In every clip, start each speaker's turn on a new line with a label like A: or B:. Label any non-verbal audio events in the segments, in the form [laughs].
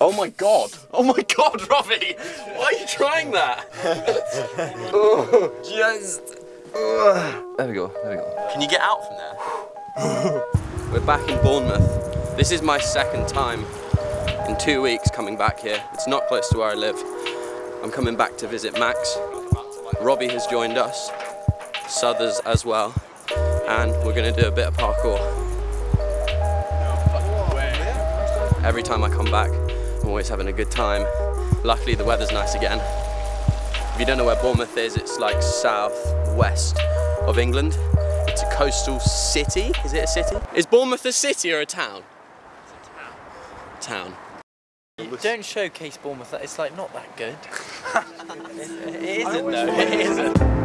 A: Oh my god! Oh my [laughs] god, Robbie! Why are you trying that? oh, [laughs] Just. There we go, there we go. Can you get out from there? [sighs] We're back in Bournemouth. This is my second time in two weeks coming back here. It's not close to where I live. I'm coming back to visit Max. Robbie has joined us, Southers as well, and we're gonna do a bit of parkour. Every time I come back, I'm always having a good time. Luckily the weather's nice again. If you don't know where Bournemouth is, it's like south-west of England. It's a coastal city. Is it a city? Is Bournemouth a city or a town? It's a town. Town.
B: Don't showcase Bournemouth. It's like not that good. it, [laughs] it isn't though. It isn't.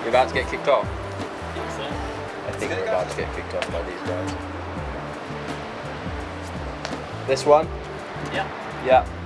C: You're about
B: to
A: get kicked off. I think we're about to get kicked off by these guys. This one?
B: Yeah.
A: Yeah.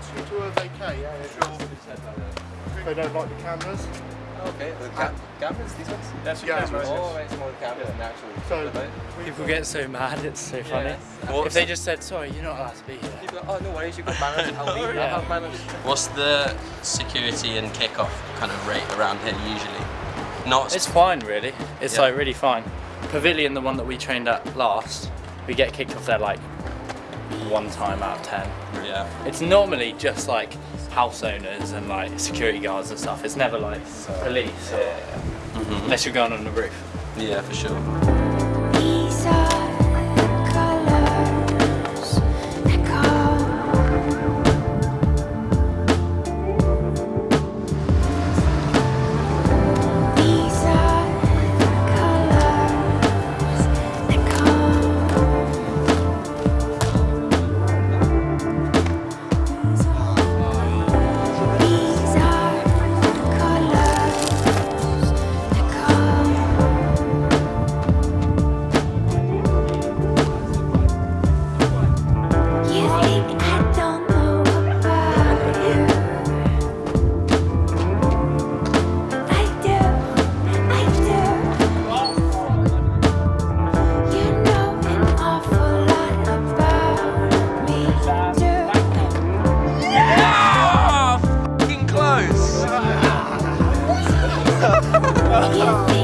D: Ask you to uh, vacate? Yeah, sure. They don't like the cameras.
E: Okay, the ca- cameras, these ones?
B: That's
D: Yeah, cameras.
E: Oh, right, smaller cameras and actual.
D: So,
B: People get so mad. It's so funny.
A: What's,
B: If they just said, "Sorry, you're not allowed to be here."
E: People are, oh, no worries, you've got manners. [laughs] I'll leave.
B: Yeah.
E: I have manners.
A: what's the security and kickoff kind of rate around here usually? Not
B: It's fine, really. It's
A: Yeah.
B: like really fine. Pavilion, the one that we trained at last, we get kicked off there like one time out of ten.
A: yeah.
B: It's normally just like house owners and like security guards and stuff. It's never like police or unless you're going on the roof.
A: Yeah, for sure.
C: Oh.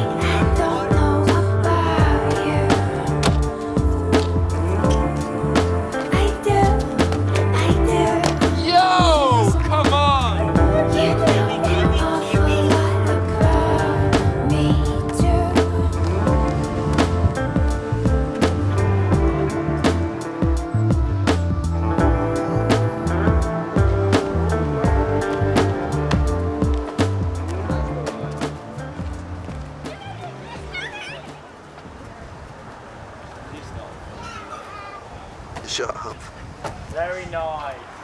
D: Shut up.
B: Very nice.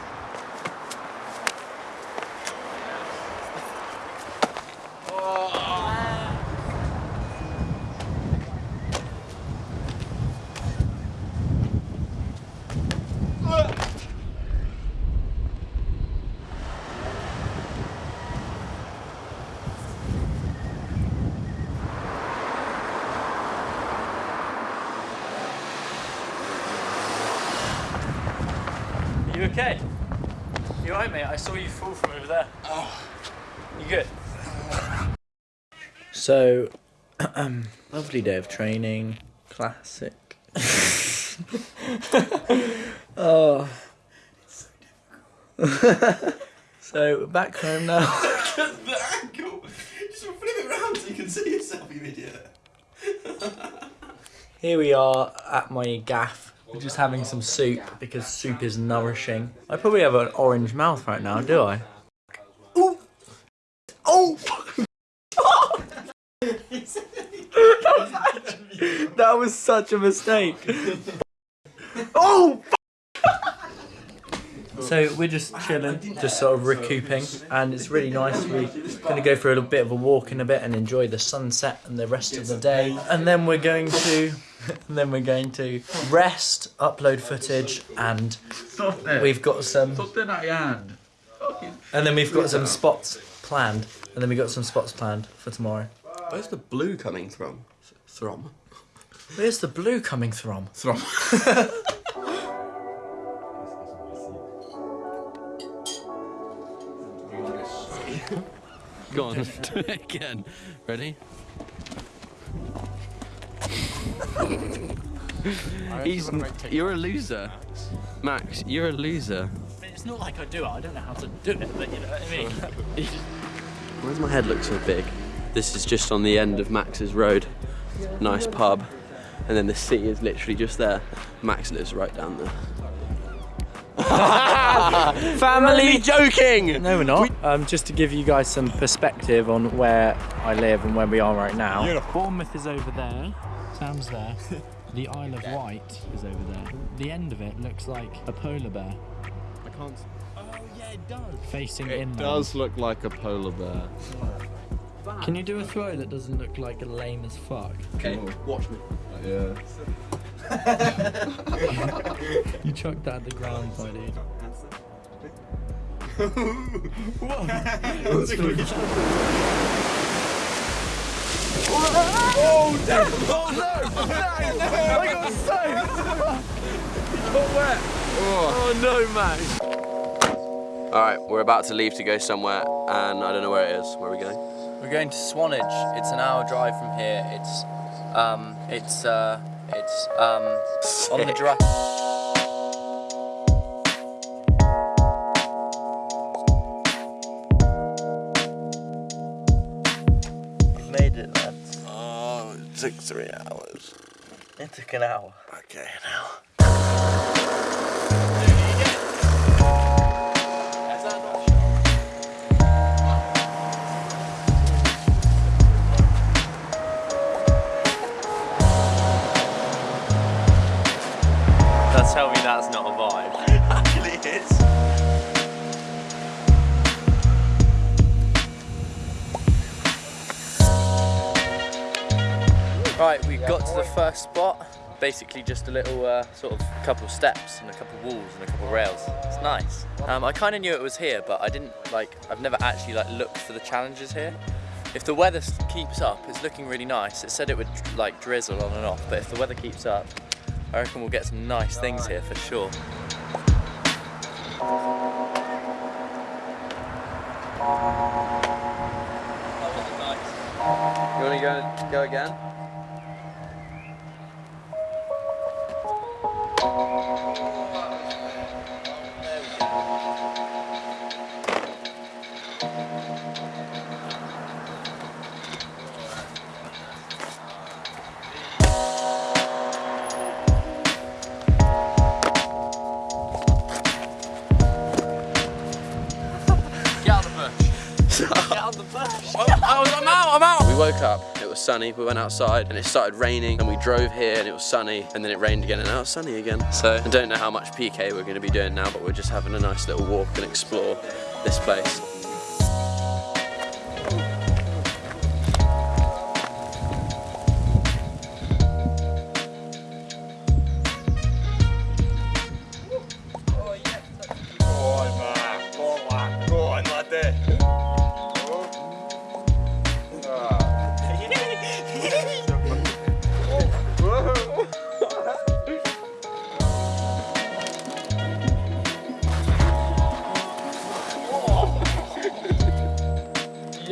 B: Okay? You alright, mate? I saw you fall from over there. Oh. You good? [laughs]
F: So, [clears throat] lovely day of training. Classic. [laughs] oh. [laughs] so, we're back home now.
A: the angle! Just flip it around so you can see yourself, you idiot.
F: Here we are at my gaff. We're just having some soup because soup is nourishing. I probably have an orange mouth right now, do I? Ooh! Oh! [laughs] that was such a mistake. oh! So we're just chilling, just sort of recouping, and it's really nice. We're going to go for a little bit of a walk in a bit and enjoy the sunset and the rest of the day, and then we're going to, [laughs] and then we're going to rest, upload footage, and we've got some, and then we've got some spots planned, and then we've got some spots planned for tomorrow.
A: Where's the blue coming from? Throm.
F: Where's the blue coming from?
A: Throm. [laughs] Go on, do [laughs] it again. Ready? He's, you're a loser. Max, you're a loser.
B: It's not like I do it. I don't know how to do it, but you know what I mean. [laughs]
A: Why does my head look so big? This is just on the end of Max's road. Nice pub. And then the sea is literally just there. Max lives right down there. [laughs] [laughs] Family joking!
F: No, we're not. Um, just to give you guys some perspective on where I live and where we are right now. Bournemouth is over there. Sam's there. [laughs] The Isle of Wight is over there. The end of it looks like a polar bear
A: I can't.
B: oh yeah, it does.
F: facing in.
G: It
F: inland.
G: does look like a polar bear.
F: Can you do a throw that doesn't look like a lame as fuck?
A: Okay, watch me.
G: Yeah. [laughs]
F: You chucked that at the ground, my [laughs] dude.
A: Oh death! Oh no, I got a stain. Got wet. Oh no, mate. Alright, we're about to leave to go somewhere, and I don't know where it is. Where are we going?
E: We're going to Swanage. It's an hour drive from here. It's, um, it's, uh, it's, um, on the drive.
A: Three hours.
F: It took an hour.
A: Okay, now.
B: Now
E: Basically just a little uh, sort of couple steps and a couple walls and a couple rails. It's nice. Um, I kind of knew it was here, but I didn't like, I've never actually like looked for the challenges here. If the weather keeps up, it's looking really nice. It said it would like drizzle on and off, but if the weather keeps up, I reckon we'll get some nice things here for sure.
A: You want to go, go again? Woke up, it was sunny. We went outside and it started raining and we drove here and it was sunny and then it rained again and now it's sunny again. So I don't know how much PK we're going to be doing now, but we're just having a nice little walk and explore this place.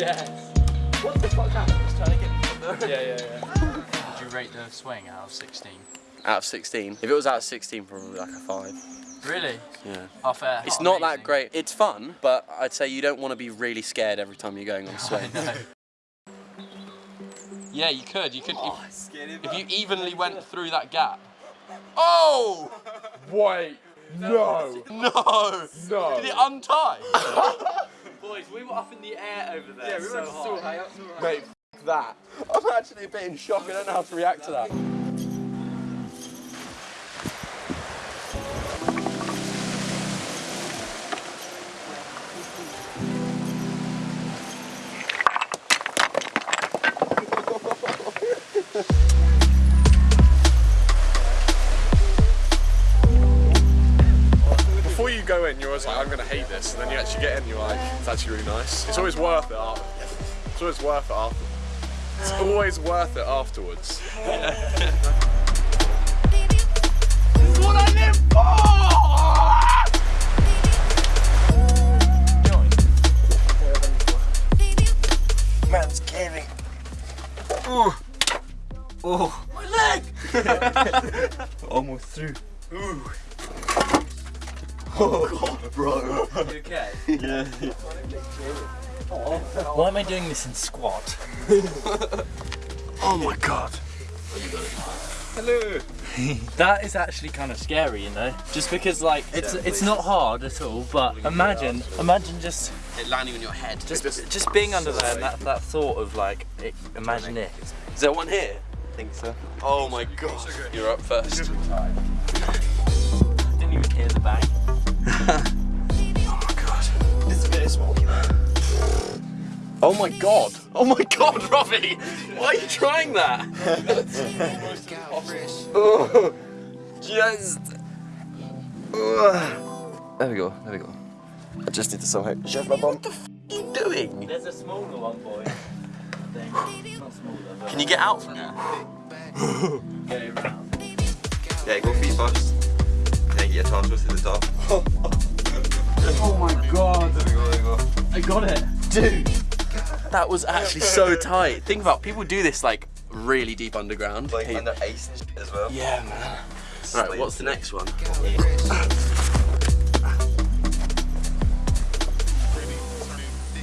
B: Yes. What the fuck happened? He's trying to get me from there. Yeah, yeah, yeah.
E: Would you rate the swing out of 16?
A: Out of 16. If it was out of 16, probably like a 5.
E: Really?
A: Yeah.
E: Oh, fair.
A: It's
E: Oh,
A: not
E: amazing.
A: that great. It's fun, but I'd say you don't want to be really scared every time you're going on [laughs] a swing. Yeah, you could. You could. Oh, if, if you evenly went through that gap. Oh!
D: Wait, [laughs] no,
A: No!
D: no.
A: Did it untie? [laughs]
B: Boys, we were up in the air over there. Yeah, we were so high. up, so high.
D: Mate, that.
A: I'm actually a bit in shock. I don't know how to react to that.
D: Go in, you're always like, I'm gonna hate this, and then you actually get in, you're like, it's actually really nice. It's always worth it. After. It's always worth it after. It's always worth it afterwards. What I live for.
A: Man's caving. Ooh. Oh. My leg! [laughs] Almost through. Ooh. Oh god, bro. [laughs]
E: You okay?
A: Yeah.
E: Why am I doing this in squat?
A: Oh my god. Hello. [laughs]
E: that is actually kind of scary, you know? Just because like it's it's not hard at all, but imagine imagine just
A: It landing on your head.
E: just just being under there and that, that thought of like it, imagine it.
A: Is there one here? I think so. Oh my god. You're up first.
E: Didn't even hear the bang. [laughs]
A: Oh my god. It's very smoky. Oh my god. Oh my god, [laughs] Robbie! Why are you trying that? oh, [laughs] just. There we go, there we go. I just need to somehow shove my bum. What the f are you doing?
E: There's a smaller one, boy. Thing. Not smaller, but
A: Can you get out from there?
H: Yeah, go feet first. Then get your torso to the top. [laughs]
A: Oh my god.
H: There we go, there we go.
E: I got it.
A: Dude, that was actually so tight. Think about people do this like really deep underground.
H: Like
A: Hey,
H: under ice and shit as well.
A: yeah, man. Right, what's the next one?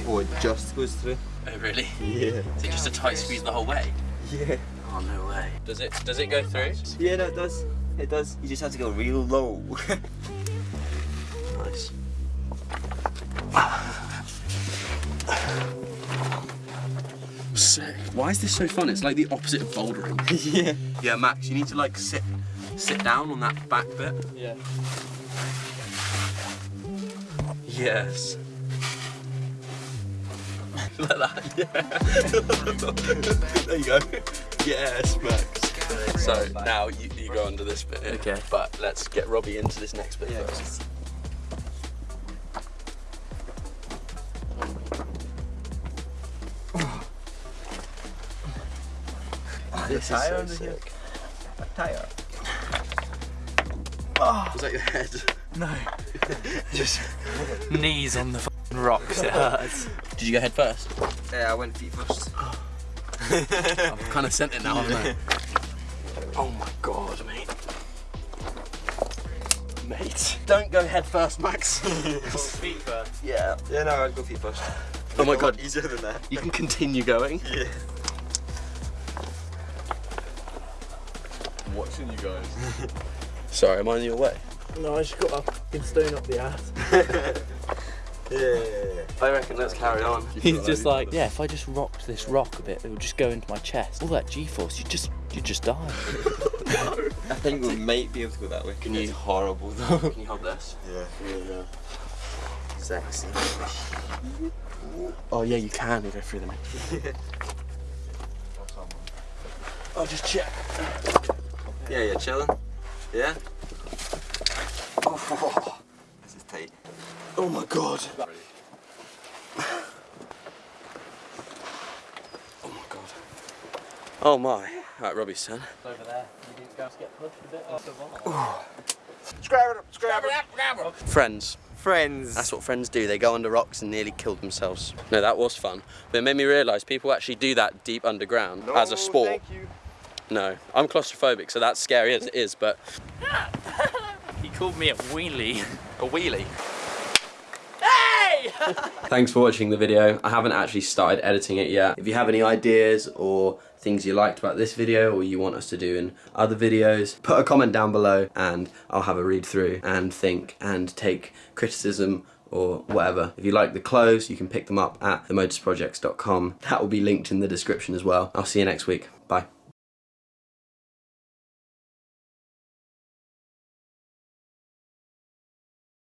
H: Oh, it just goes through.
A: Oh really?
H: Yeah.
A: Is it just a tight squeeze the whole way?
H: Yeah.
A: Oh no way. Does it does it go through?
H: Yeah, no, it does. It does. You just have to go real low. [laughs]
A: Nice. Sick. Why is this so fun? It's like the opposite of bouldering. [laughs]
H: yeah.
A: Yeah, Max, you need to like sit sit down on that back bit.
B: Yeah.
A: Yes. [laughs] like that, yeah. there you go. Yes, Max. So now you, you go under this bit. here.
E: Okay.
A: But let's get Robbie into this next bit first. Oh, this is so sick.
H: A Tire.
A: Was that your head?
E: No. [laughs] Just knees on the rocks. It hurts.
A: Did you go head first?
H: Yeah, I went feet first. [laughs]
A: I've kind of sent it now, haven't I? [laughs] Oh my god, mate. Mate. Don't go head first, Max. [laughs]
B: Feet first.
A: yeah.
H: Yeah, no, I'd go feet first.
A: Oh my god.
H: Easier than that.
A: You can continue going.
H: Yeah.
D: I'm watching you guys. [laughs]
A: Sorry, am I in your way?
F: No, I just got a fucking stone up the ass. [laughs] Yeah.
A: I reckon let's carry on.
F: He's just like, yeah, if I just rocked this rock a bit, it would just go into my chest. All that G-force, you just, you just die.
H: I think we might be able to go that way.
A: Can you-
H: It's horrible though. [laughs]
A: Can you hold this? Yeah.
H: Yeah.
A: Sexy. Oh yeah, you can go through them. [laughs] oh, just check.
H: Yeah, yeah, chilling. Yeah. Oh, [laughs] this is tight.
A: Oh my god. Oh my god. Oh my. Right, Robbie's turn.
F: Over there, you guys get pushed a bit off the wall.
A: Friends.
H: Friends.
A: That's what friends do. They go under rocks and nearly kill themselves. No, that was fun. But it made me realise people actually do that deep underground as a sport. No, I'm claustrophobic, so that's scary as it is, but
F: He called me a wheelie.
A: a wheelie. Hey! [laughs] Thanks for watching the video. I haven't actually started editing it yet. If you have any ideas or things you liked about this video or you want us to do in other videos, put a comment down below and I'll have a read through and think and take criticism or whatever. If you like the clothes, you can pick them up at themotorsprojects.com. That will be linked in the description as well. I'll see you next week. Bye.